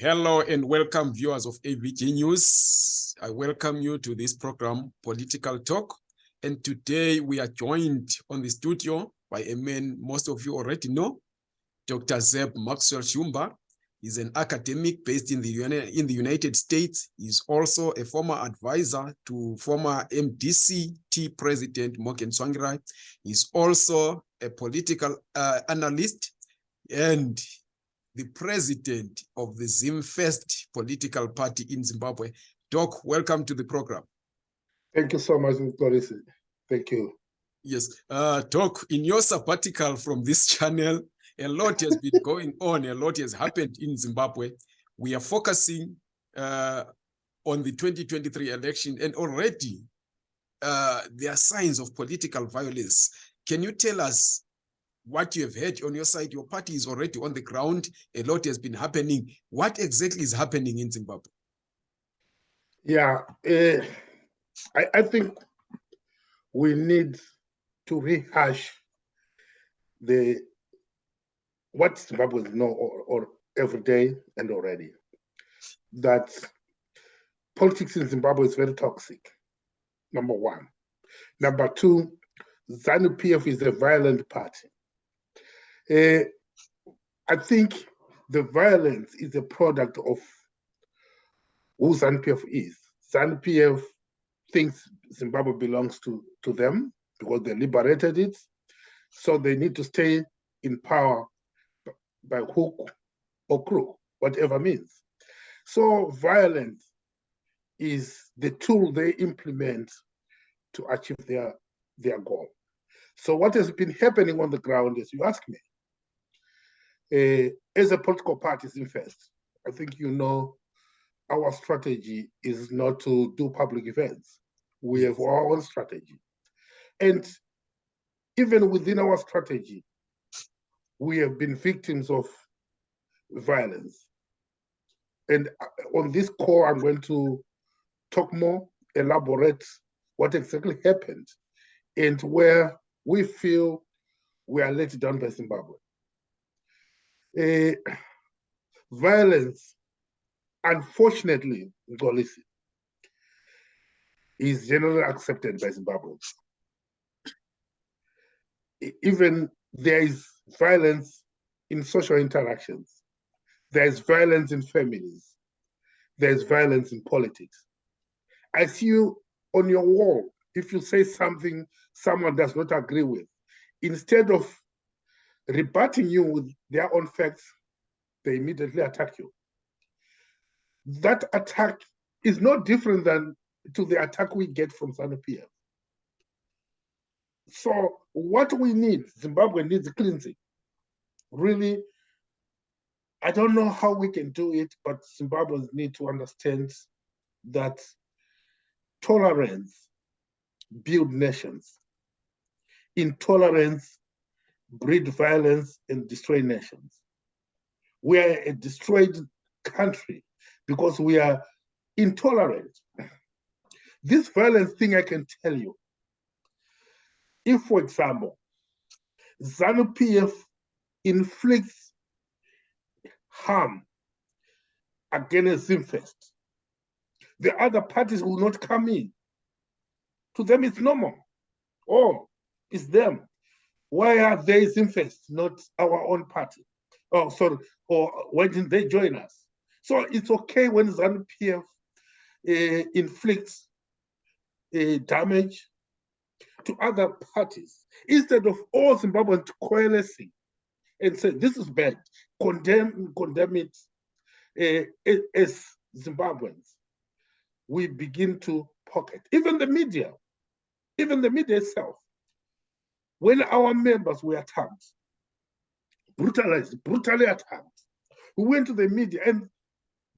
Hello and welcome viewers of AVG News. I welcome you to this program, Political Talk. And today we are joined on the studio by a man most of you already know, Dr. Zeb Maxwell Shumba. He's an academic based in the, in the United States. He's also a former advisor to former MDCT President Morgan Tsvangirai. He's also a political uh, analyst and the president of the ZimFirst political party in Zimbabwe. Doc, welcome to the program. Thank you so much, Doris. Thank you. Yes, uh, Doc, in your sabbatical from this channel, a lot has been going on, a lot has happened in Zimbabwe. We are focusing uh, on the 2023 election and already uh, there are signs of political violence. Can you tell us what you have heard on your side? Your party is already on the ground. A lot has been happening. What exactly is happening in Zimbabwe? Yeah, uh, I, I think we need to rehash the what Zimbabweans know or, or every day and already that politics in Zimbabwe is very toxic. Number one. Number two, ZANU PF is a violent party. Uh, I think the violence is a product of who ZANU PF is. ZANU PF thinks Zimbabwe belongs to, to them because they liberated it. So they need to stay in power by hook or crook, whatever means. So violence is the tool they implement to achieve their, their goal. So what has been happening on the ground, as you ask me, uh, as a political party, ZimFirst, I think you know our strategy is not to do public events. We have our own strategy. And even within our strategy, we have been victims of violence. And uh, on this call, I'm going to talk more, elaborate what exactly happened and where we feel we are let down by Zimbabwe. Uh, violence, unfortunately, Ngolisi, is generally accepted by Zimbabweans. Even there is violence in social interactions. There's violence in families. There's violence in politics. I see you on your wall. If you say something someone does not agree with, instead of rebutting you with their own facts, they immediately attack you. That attack is not different than to the attack we get from ZANU-PF. So what we need, Zimbabwe needs cleansing. Really, I don't know how we can do it, but Zimbabweans need to understand that tolerance build nations. Intolerance breed violence and destroy nations. We are a destroyed country because we are intolerant. This violence thing I can tell you, if, for example, ZANU-PF inflicts harm against ZimFirst, the other parties will not come in. To them, it's normal. Oh, it's them. Why are they ZimFirst, not our own party? Oh, sorry, or why didn't they join us? So it's okay when ZANU-PF uh, inflicts uh, damage to other parties instead of all Zimbabweans coalescing and say this is bad, condemn condemn it uh, as Zimbabweans. We begin to pocket even the media, even the media itself when our members were attacked, brutalized, brutally attacked, we went to the media and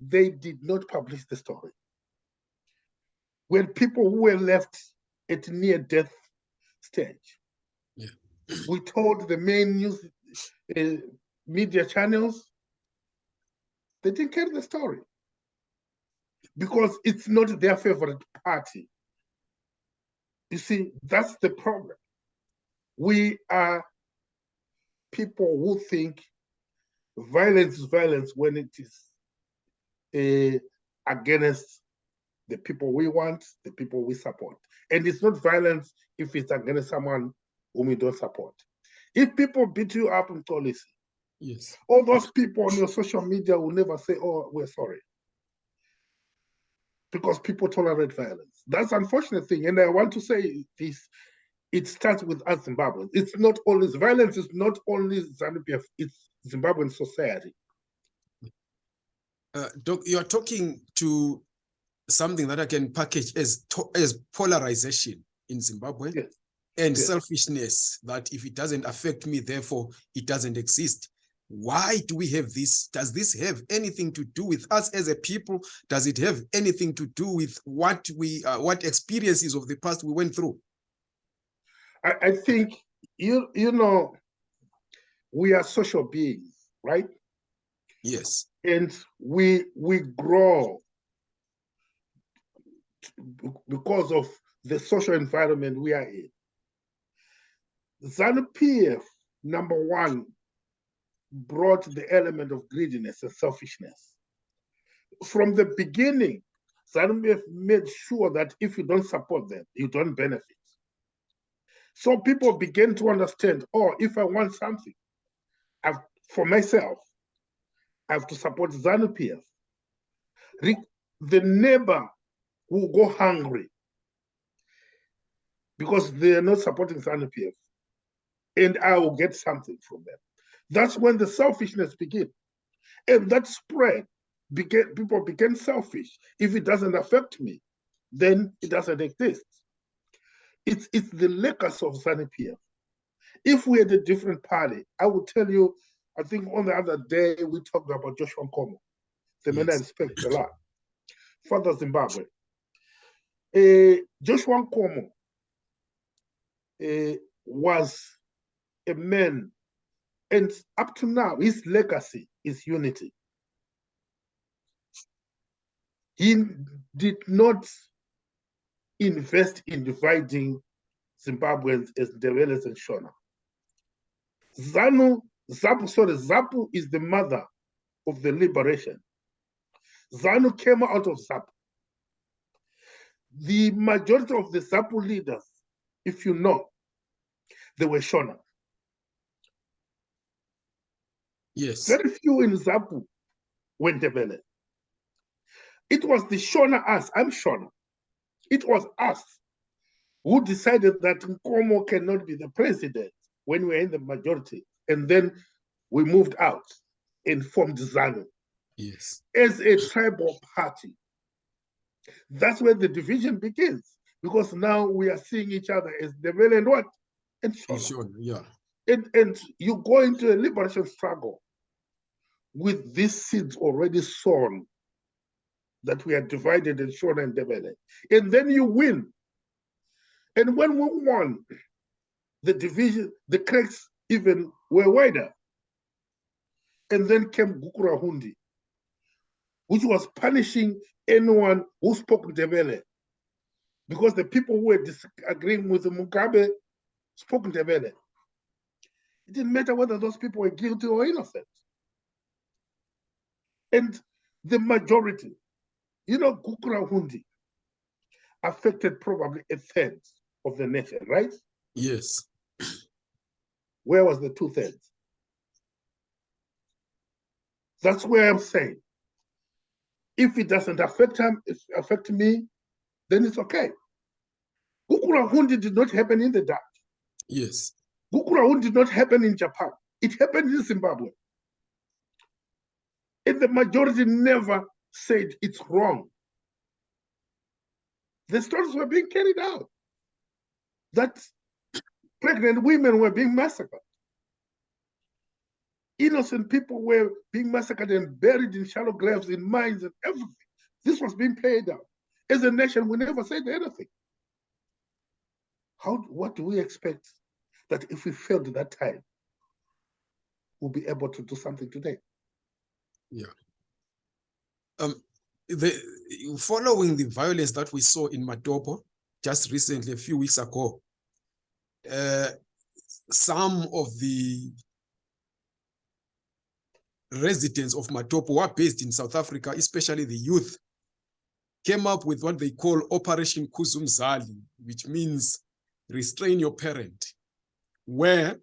they did not publish the story. When people who were left at near death stage, yeah. we told the main news uh, media channels, they didn't carry the story because it's not their favorite party. You see, that's the problem we are people who think violence is violence when it is uh, against the people we want, the people we support. And it's not violence if it's against someone whom we don't support. If people beat you up in policy, Yes. all those people on your social media will never say, oh, we're sorry. Because people tolerate violence. That's unfortunate thing. And I want to say this, it starts with us Zimbabweans. It's not only violence, it's not only ZANU-PF, it's Zimbabwean society. Uh, Doc, you are talking to something that I can package as as polarization in Zimbabwe Yes. and Yes. selfishness. That if it doesn't affect me, therefore it doesn't exist. Why do we have this? Does this have anything to do with us as a people? Does it have anything to do with what we, uh, what experiences of the past we went through? I, I think you you know we are social beings, right? Yes. And we we grow because of the social environment we are in. ZANU PF, number one, brought the element of greediness and selfishness. From the beginning, ZANU PF made sure that if you don't support them, you don't benefit. So people begin to understand, oh, if I want something I've, for myself, I have to support ZANU PF. The neighbor will go hungry because they are not supporting ZANU PF, and I will get something from them. That's when the selfishness began, and that spread. Began, people became selfish. If it doesn't affect me, then it doesn't exist. It's it's the legacy of ZANU PF. If we had a different party, I would tell you. I think on the other day we talked about Joshua Nkomo, the man I respect a lot, Father Zimbabwe. Uh, Joshua Nkomo uh, was a man, and up to now, his legacy is unity. He did not invest in dividing Zimbabweans as Ndebeles and Shona. ZANU, ZAPU, sorry, ZAPU is the mother of the liberation. ZANU came out of ZAPU. The majority of the ZAPU leaders, if you know, they were Shona. Yes. Very few in ZAPU were Ndebele. It was the Shona us, I'm Shona. It was us who decided that Nkomo cannot be the president when we were in the majority. And then we moved out and formed ZANU Yes. as a tribal party. That's where the division begins because now we are seeing each other as Ndebele and what? And Shona. Sure. Yeah. and, and you go into a liberation struggle with these seeds already sown that we are divided and shown and developed. And then you win. And when we won, the division, the cracks even were wider. And then came Gukurahundi, which was punishing anyone who spoke Ndebele. Because the people who were disagreeing with Mugabe spoke Ndebele. It didn't matter whether those people were guilty or innocent. And the majority, you know, Gukurahundi affected probably a third of the nation, right? Yes. Where was the two thirds? That's where I'm saying. If it doesn't affect him, if affect me, then it's okay. Gukurahundi did not happen in the dark. Yes. Gukurahu did not happen in Japan. It happened in Zimbabwe. And the majority never said it's wrong. The stories were being carried out. That pregnant women were being massacred. Innocent people were being massacred and buried in shallow graves, in mines, and everything. This was being played out. As a nation, we never said anything. How? What do we expect that if we failed that time, we'll be able to do something today. Um, the following the violence that we saw in Matopo just recently, a few weeks ago, uh, some of the residents of Matopo who are based in South Africa, especially the youth, came up with what they call Operation Kuzumzali, which means restrain your parent, where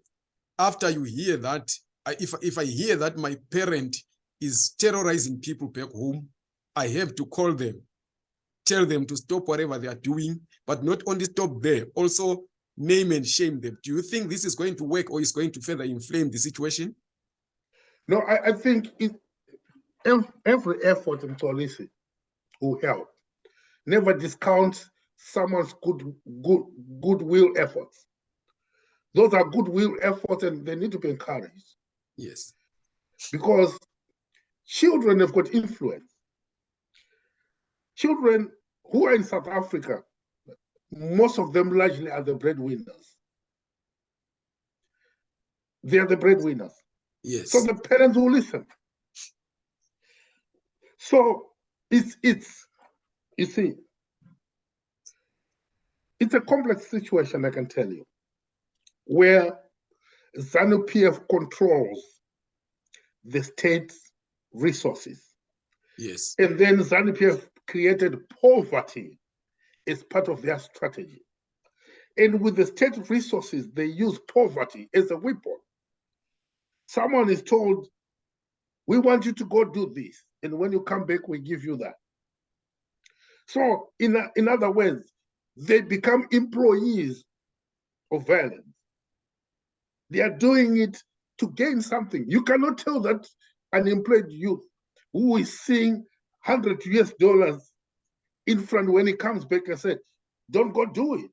after you hear that, if, if I hear that my parent is terrorizing people back home, I have to call them, tell them to stop whatever they are doing, but not only stop there, also name and shame them. Do you think this is going to work or is going to further inflame the situation? No, I, I think it, every effort in policy will help. Never discount someone's good, good, goodwill efforts. Those are goodwill efforts and they need to be encouraged. Yes. Because children have got influence. Children who are in South Africa, most of them largely are the breadwinners. They are the breadwinners. Yes. So the parents will listen. So it's it's you see, it's a complex situation, I can tell you, where ZANU PF controls the state's resources. Yes. And then ZANU PF created poverty as part of their strategy. And with the state resources, they use poverty as a weapon. Someone is told, we want you to go do this. And when you come back, we give you that. So in, in other words, they become employees of violence. They are doing it to gain something. You cannot tell that unemployed youth who is seeing 100 US dollars in front when he comes back and said, don't go do it.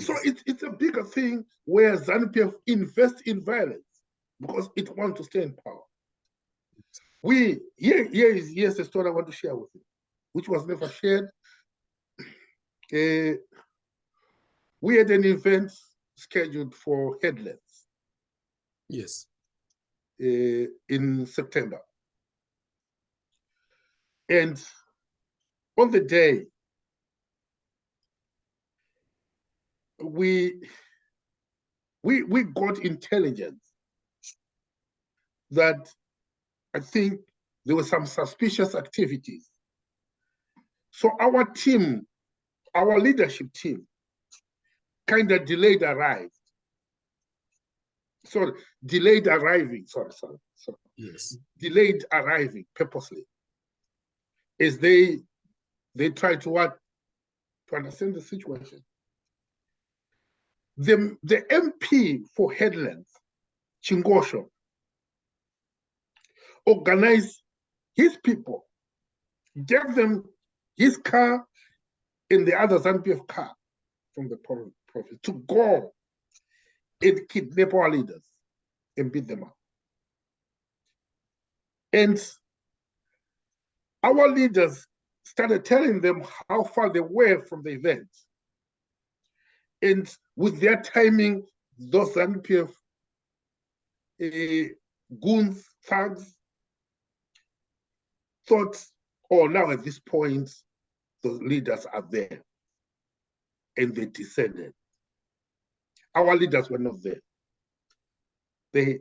So it, it's a bigger thing where ZANU-PF invests in violence because it wants to stay in power. We, here, here is here's a story I want to share with you, which was never shared. Uh, we had an event scheduled for headlands. Yes. Uh, in September. And on the day, we we we got intelligence that I think there were some suspicious activities. So our team, our leadership team, kind of delayed arrived. Sorry, delayed arriving, sorry, sorry, sorry. Yes. Delayed arriving purposely. As they they try to what to understand the situation. The, the MP for Headlands, Chingosho, organized his people, gave them his car and the other ZANU PF car from the province to go and kidnap our leaders and beat them up. And our leaders started telling them how far they were from the event. And with their timing, those ZANU PF uh, goons, thugs, thought, oh, now at this point, the leaders are there. And they descended. Our leaders were not there. They,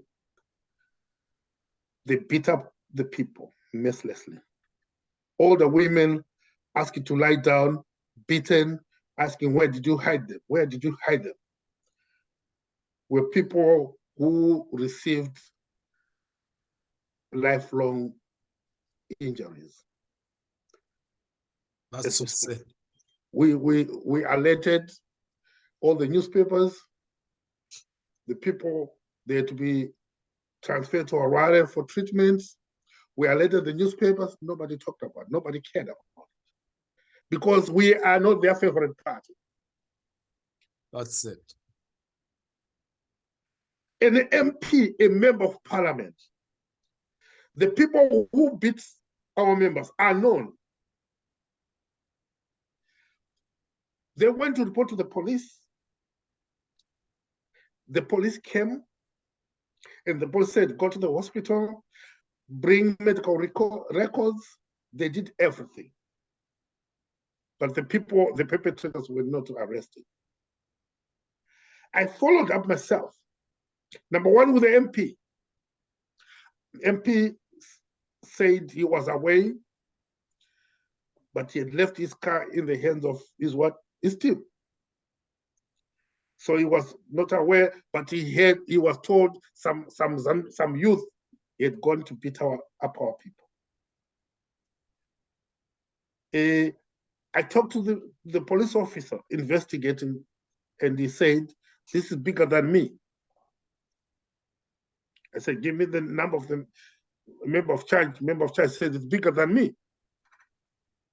they beat up the people mercilessly. All the women asking to lie down, beaten, asking, where did you hide them? Where did you hide them? Were people who received lifelong injuries. That's so sad. We, we, we alerted all the newspapers, the people, there to be transferred to Harare for treatment. We alerted the newspapers, nobody talked about it, nobody cared about it. Because we are not their favorite party. That's it. An MP, a member of parliament, the people who beat our members are known. They went to report to the police. The police came and the police said, go to the hospital, bring medical records. They did everything. But the people, the perpetrators were not arrested. I followed up myself. Number one with the MP, MP said he was away, but he had left his car in the hands of his what? His team. So he was not aware, but he had he was told some some some, youth had gone to beat our, up our people. Uh, I talked to the, the police officer investigating, and he said, This is bigger than me. I said, Give me the number of the member of charge. Member of charge said, It's bigger than me.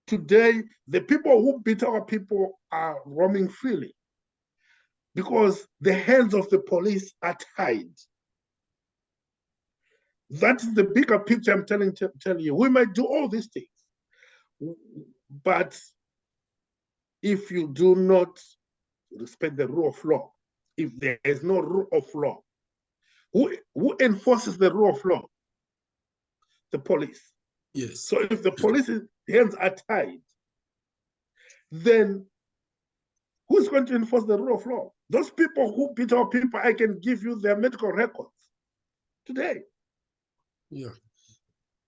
Today, the people who beat our people are roaming freely because the hands of the police are tied. That is the bigger picture I'm telling, telling you. We might do all these things, but if you do not respect the rule of law, if there is no rule of law, who, who enforces the rule of law? The police. Yes. So if the police's hands are tied, then who's going to enforce the rule of law? Those people who beat our people, I can give you their medical records today. Yeah.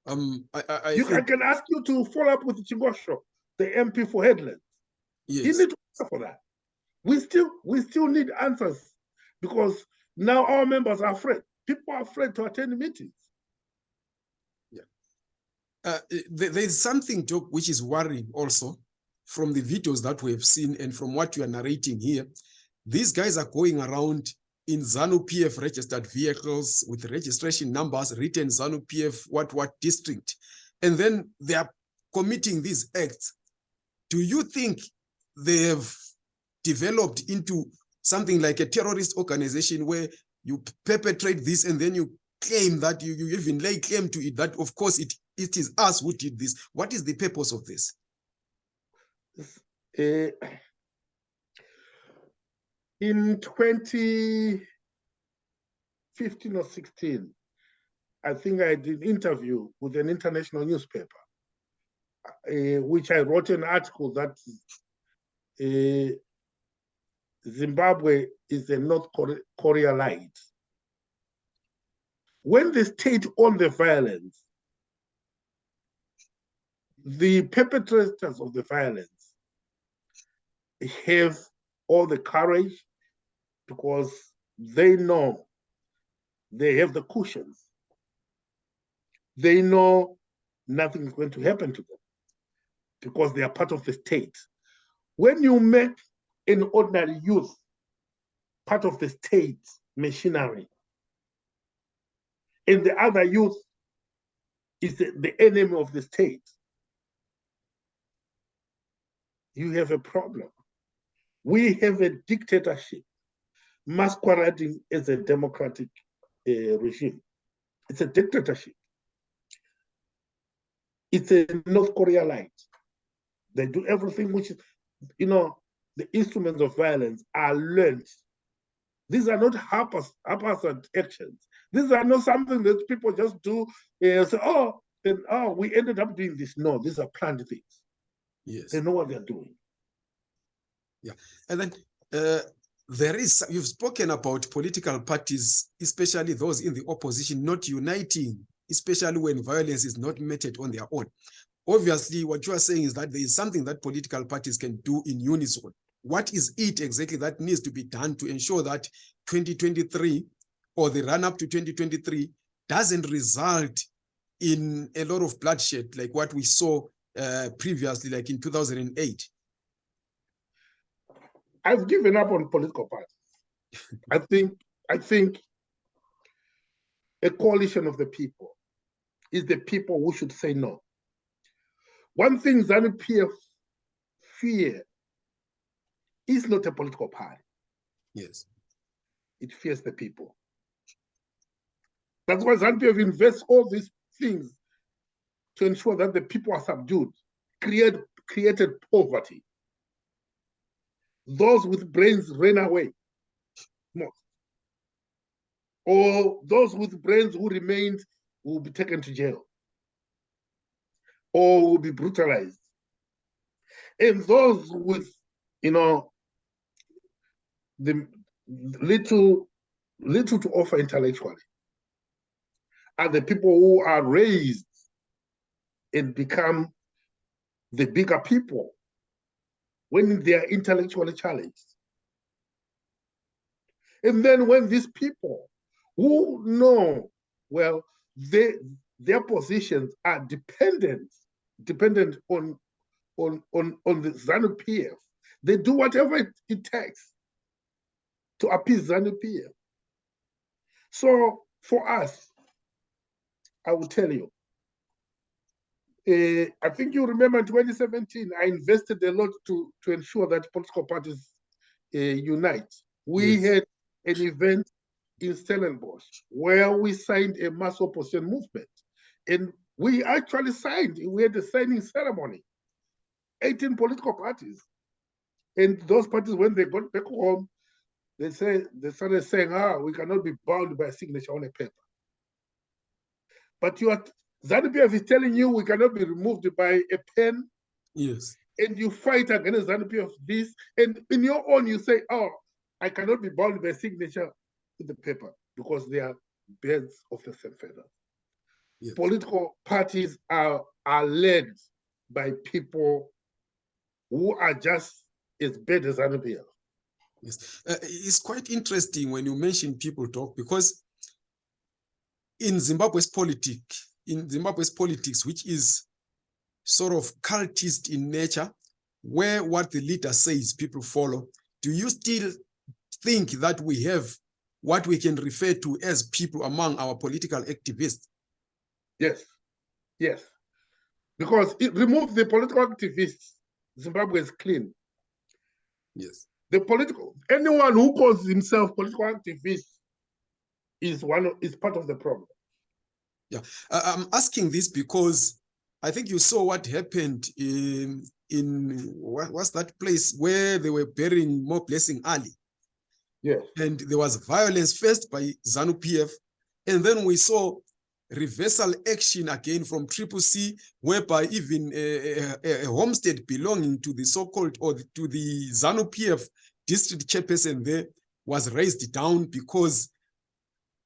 Um, I, I, I You, I can ask you to follow up with Chingosho, the MP for Headlands. Yes. need to answer for that. We still we still need answers because now our members are afraid. People are afraid to attend meetings. Uh, there, there is something, Doc, which is worrying also from the videos that we have seen and from what you are narrating here. These guys are going around in ZANU PF registered vehicles with registration numbers written ZANU PF what what district. And then they are committing these acts. Do you think they have developed into something like a terrorist organization where you perpetrate this and then you claim that you, you even lay claim to it that of course it it is us who did this what is the purpose of this Uh, in 2015 or 16, I think I did an interview with an international newspaper, uh, which I wrote an article that uh, Zimbabwe is a North Korea, light. When the state owned the violence, the perpetrators of the violence have all the courage because they know they have the cushions. They know nothing is going to happen to them because they are part of the state. When you make an ordinary youth part of the state machinery, and the other youth is the, the enemy of the state, you have a problem. We have a dictatorship masquerading as a democratic uh, regime. It's a dictatorship. It's a North Korea light. They do everything which is, you know, the instruments of violence are learned. These are not haphaz- haphazard actions. These are not something that people just do and say, oh, and oh, we ended up doing this. No, these are planned things. yes They know what they're doing. Yeah, and then uh, there is you've spoken about political parties especially those in the opposition not uniting especially when violence is not meted on their own. Obviously what you are saying is that there is something that political parties can do in unison. What is it exactly that needs to be done to ensure that 2023 or the run up to 2023 doesn't result in a lot of bloodshed like what we saw uh, previously like in 2008 I've given up on political parties. I think I think a coalition of the people is the people who should say no. One thing ZANU PF fear is not a political party. yes It fears the people. That's why ZANU PF invests all these things to ensure that the people are subdued, create created poverty. Those with brains ran away. Most. Or those with brains who remained will be taken to jail or will be brutalized. And those with, you know, the little little to offer intellectually are the people who are raised and become the bigger people when they are intellectually challenged. And then when these people who know, well, they, their positions are dependent, dependent on, on, on, on the ZANU PF, they do whatever it, it takes to appease ZANU PF. So for us, I will tell you, uh, I think you remember in 2017, I invested a lot to, to ensure that political parties uh, unite. We yes. had an event in Stellenbosch where we signed a mass opposition movement. And we actually signed, we had a signing ceremony, 18 political parties. And those parties, when they got back home, they say they started saying, ah, we cannot be bound by a signature on a paper. But you are ZANU-PF is telling you we cannot be removed by a pen. Yes. And you fight against ZANU-PF this, and in your own you say, oh, I cannot be bound by signature in the paper because they are birds of the same feather. Yes. Political parties are, are led by people who are just as bad as ZANU-PF. Yes, uh, it's quite interesting when you mention people talk because in Zimbabwe's politics, in Zimbabwe's politics, which is sort of cultist in nature, where what the leader says people follow, do you still think that we have what we can refer to as people among our political activists? Yes, yes. Because it removes the political activists, Zimbabwe is clean. Yes. The political, anyone who calls himself political activist is one of, is part of the problem. Yeah, uh, I'm asking this because I think you saw what happened in in what was that place where they were burying Moreblessing Ali. Yes. And there was violence first by ZANU PF, and then we saw reversal action again from Triple C, whereby even a, a, a homestead belonging to the so-called or the, to the ZANU PF district chairperson there was razed down because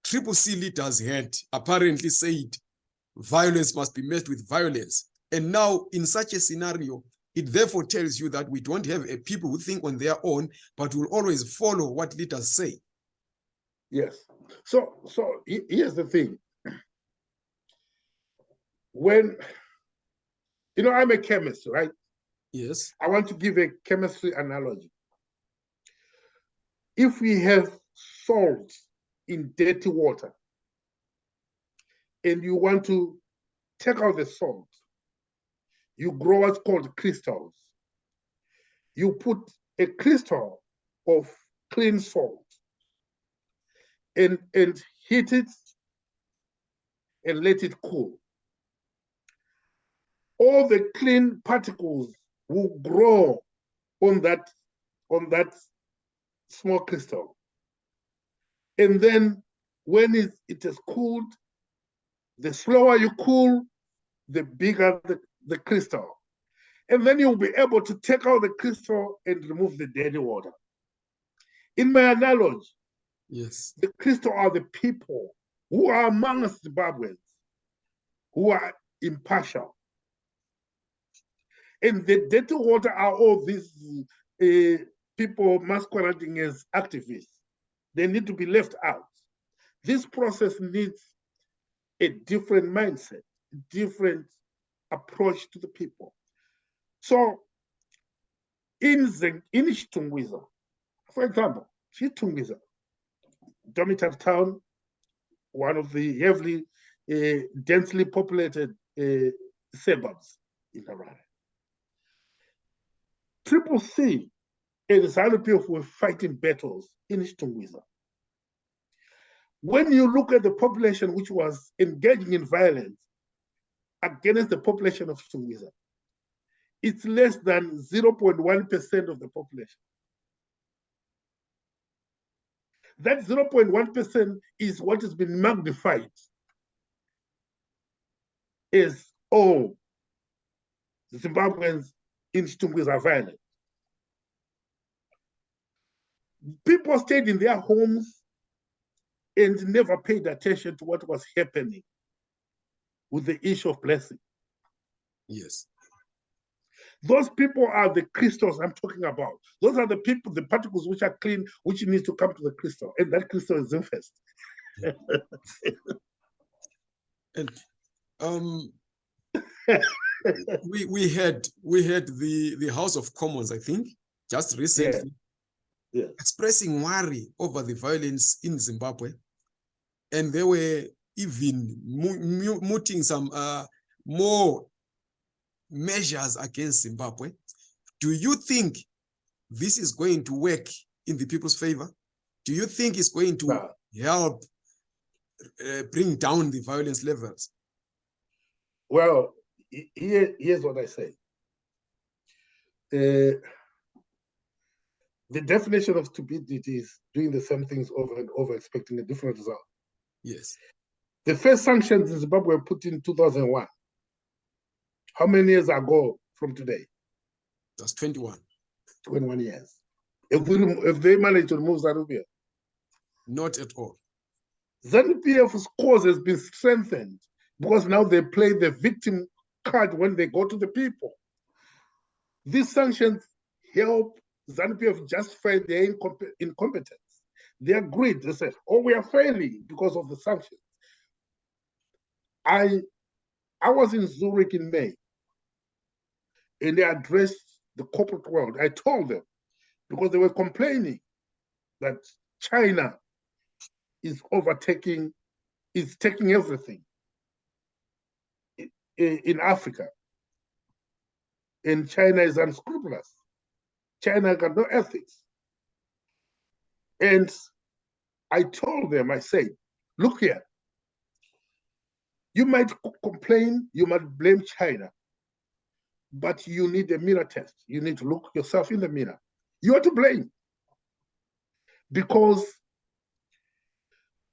Triple C leaders had apparently said violence must be met with violence. And now, in such a scenario, it therefore tells you that we don't have a people who think on their own, but will always follow what leaders say. Yes. So, so here's the thing. When, you know, I'm a chemist, right? Yes. I want to give a chemistry analogy. If we have salt in dirty water and you want to take out the salt, you grow what's called crystals. You put a crystal of clean salt and, and heat it and let it cool. All the clean particles will grow on that, on that small crystal. And then when it, it is cooled, the slower you cool, the bigger the, the crystal. And then you'll be able to take out the crystal and remove the dirty water. In my analogy, yes, the crystal are the people who are amongst Zimbabweans, who are impartial. And the dirty water are all these uh, people masquerading as activists. They need to be left out. This process needs a different mindset, different approach to the people. So in the in Chitungwiza, for example, Chitungwiza, dormitory town, one of the heavily uh, densely populated uh, suburbs in Harare. Triple C and ZANU-PF were fighting battles in Chitungwiza. When you look at the population which was engaging in violence against the population of Chitungwiza, it's less than 0.1% of the population. That 0.1% is what has been magnified as all Zimbabweans in Chitungwiza are violent. People stayed in their homes and never paid attention to what was happening with the issue of blessing. Yes. Those people are the crystals I'm talking about. Those are the people, the particles which are clean, which needs to come to the crystal, and that crystal is ZimFirst. and um, we we had we had the the House of Commons, I think, just recently, yeah. Yeah. expressing worry over the violence in Zimbabwe, and they were even mooting some uh, more measures against Zimbabwe. Do you think this is going to work in the people's favor? Do you think it's going to No. help uh, bring down the violence levels? Well, here, here's what I say. Uh, the definition of stupidity is doing the same things over and over, expecting a different result. Yes. The first sanctions in Zimbabwe were put in 2001. How many years ago from today? That's 21. 21 years. If, we, if they manage to remove ZANU-PF, Not at all. ZANU-PF's cause has been strengthened because now they play the victim card when they go to the people. These sanctions help ZANU-PF justify their incompe- incompetence. They agreed. They said, "Oh, we are failing because of the sanctions." I, I was in Zurich in May, and they addressed the corporate world. I told them because they were complaining that China is overtaking, is taking everything i- i- in Africa. And China is unscrupulous. China got no ethics. And I told them, I said, look here, you might complain, you might blame China, but you need a mirror test. You need to look yourself in the mirror. You are to blame because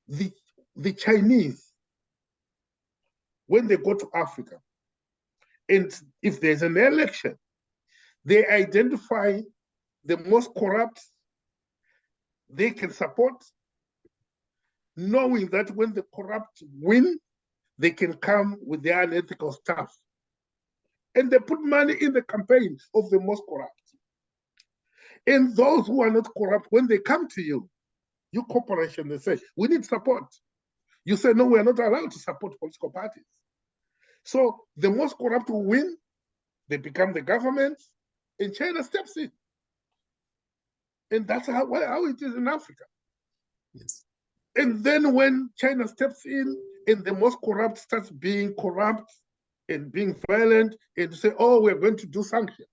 the, the Chinese, when they go to Africa, and if there's an election, they identify the most corrupt they can support, knowing that when the corrupt win, they can come with their unethical stuff. And they put money in the campaign of the most corrupt. And those who are not corrupt, when they come to you, you corporation, they say, we need support. You say, no, we are not allowed to support political parties. So the most corrupt will win, they become the government, and China steps in. And that's how, how it is in Africa. Yes. And then when China steps in and the most corrupt starts being corrupt and being violent and say, oh, we're going to do sanctions.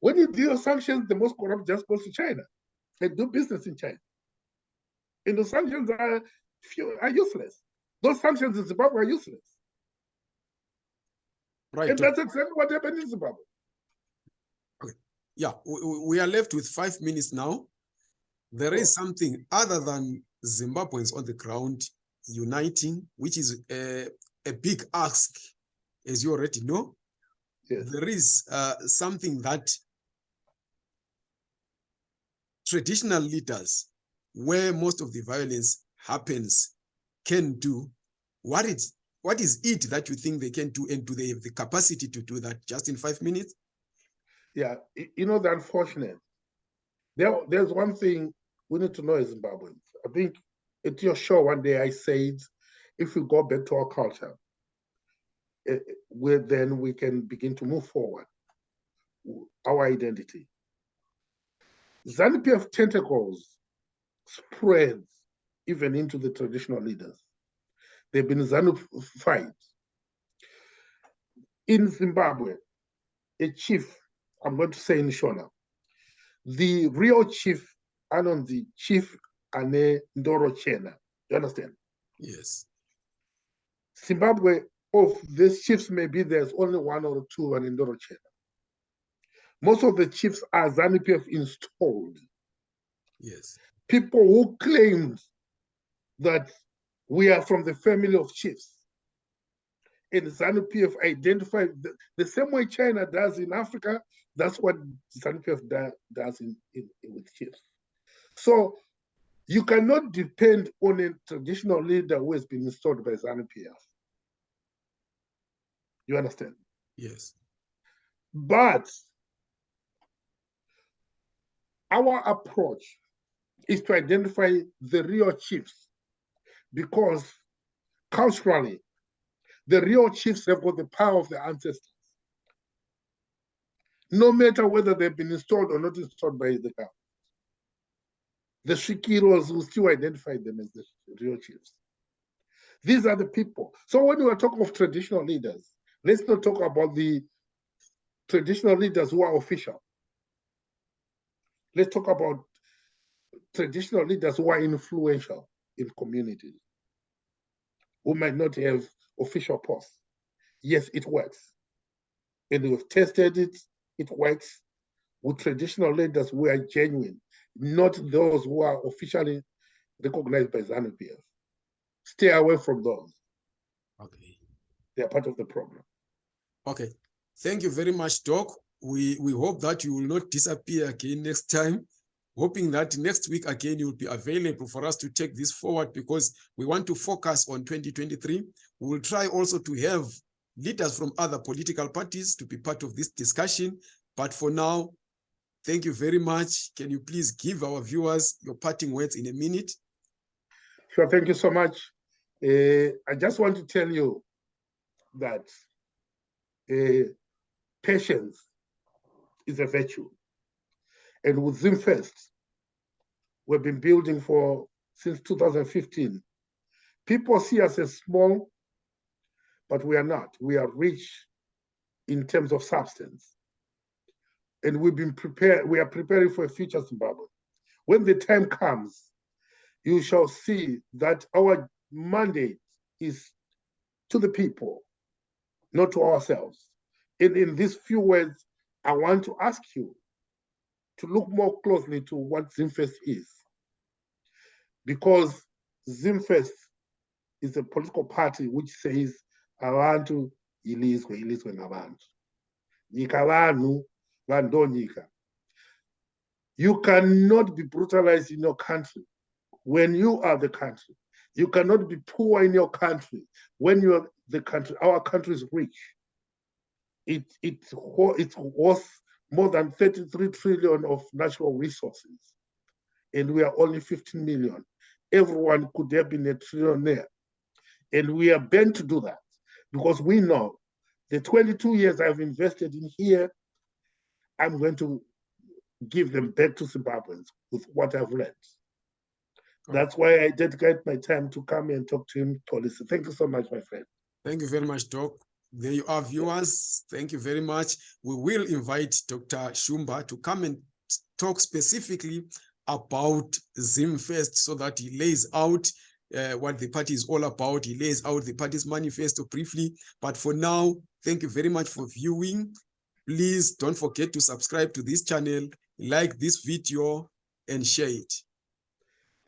When you do sanctions, the most corrupt just goes to China and do business in China. And the sanctions are, few- are useless. Those sanctions in Zimbabwe are useless. Right. And that's exactly what happened in Zimbabwe. Yeah, we, we- are left with five minutes now. There is something other than Zimbabweans on the ground uniting, which is a, a big ask, as you already know. Yes. There is uh, something that traditional leaders, where most of the violence happens, can do. What is what is it that you think they can do, and do they have the capacity to do that just in five minutes? Yeah, you know, the unfortunate. There, there's one thing we need to know as Zimbabweans. I think at your show one day I said, if we go back to our culture, eh, eh, then we can begin to move forward, our identity. ZANU-PF tentacles spreads even into the traditional leaders. They've been ZANU-fied. In Zimbabwe, a chief, I'm going to say in Shona, the real chief, Anon, the chief Ane Ndoro Chena. You understand? Yes. Zimbabwe, of these chiefs, maybe there's only one or two an Ndoro Chena. Most of the chiefs are ZANU-PF installed. Yes. People who claim that we are from the family of chiefs. And ZANU-PF identified the, the same way China does in Africa, that's what ZANU-PF da- does in, in, with chiefs. So you cannot depend on a traditional leader who has been installed by ZANU-PF. You understand? Yes. But our approach is to identify the real chiefs because culturally, the real chiefs have got the power of the ancestors. No matter whether they've been installed or not installed by the government. The Shikiros will still identify them as the real chiefs. These are the people. So when we are talking of traditional leaders, let's not talk about the traditional leaders who are official. Let's talk about traditional leaders who are influential in communities, who might not have official posts. Yes, it works. And we've tested it, it works with traditional leaders who are genuine, not those who are officially recognized by ZANU-PF. Stay away from those. Okay. They are part of the problem. Okay. Thank you very much, Doc. We we hope that you will not disappear again next time. Hoping that next week again you will be available for us to take this forward because we want to focus on 2023. We will try also to have leaders from other political parties to be part of this discussion. But for now, thank you very much. Can you please give our viewers your parting words in a minute? Sure, thank you so much. Uh, I just want to tell you that uh, patience is a virtue. And with ZimFirst, we've been building for since 2015. People see us as small, but we are not. We are rich in terms of substance. And we've been prepared, we are preparing for a future Zimbabwe. When the time comes, you shall see that our mandate is to the people, not to ourselves. And in these few words, I want to ask you to look more closely to what ZimFirst is. Because ZimFirst is a political party which says abantu ilizwe ilizwe ngabantu nyika vanhu vanhu nyika. You cannot be brutalized in your country when you are the country. You cannot be poor in your country when you are the country our country is rich. It it it's worth more than 33 trillion of natural resources and we are only 15 million everyone could have been a trillionaire and we are bent to do that because we know the 22 years I've invested in here, I'm going to give them back to Zimbabweans with what I've learned. That's why I dedicate my time to come and talk to him, Policy. Thank you so much, my friend. Thank you very much, Doc. There you are, viewers. Thank you very much. We will invite Dr. Shumba to come and talk specifically about ZimFirst so that he lays out uh, what the party is all about. He lays out the party's manifesto briefly. But for now, thank you very much for viewing. Please don't forget to subscribe to this channel, like this video, and share it.